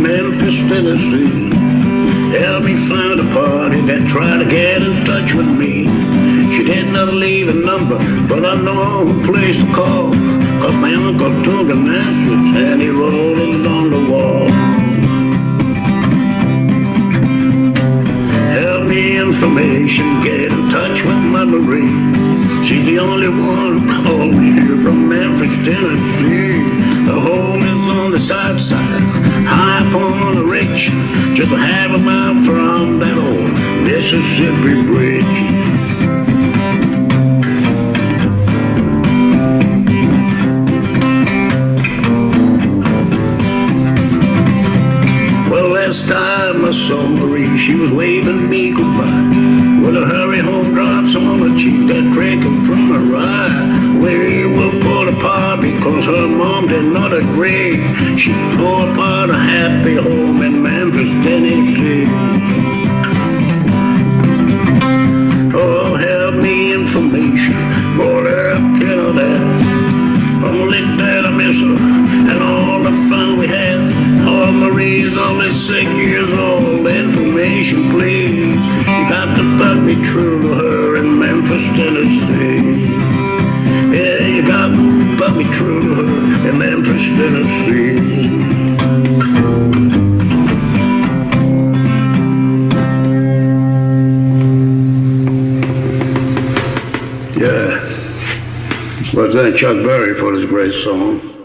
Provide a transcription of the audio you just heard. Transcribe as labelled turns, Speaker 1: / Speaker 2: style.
Speaker 1: Memphis, Tennessee. Help me find a party that tried to get in touch with me. She did not leave a number, but I know who place to call. Cause my uncle took a message and he wrote it on the wall. Help me information, get in touch with my Marie. She's the only one who called me here from Memphis, Tennessee. The south side, high up on the ridge, just a half a mile from that old Mississippi bridge. Well, last time I saw Marie, she was waving me goodbye. With a hurry home drops on her cheek mom did not agree. She tore apart a happy home in Memphis, Tennessee. Oh, help me information, more help can I that. Only that I miss her and all the fun we had. Oh, Marie's only six years old. Information, please. You got to put me true to her in Memphis, Tennessee. To me true in Memphis, Tennessee. Yeah. Well, thank Chuck Berry for this great song.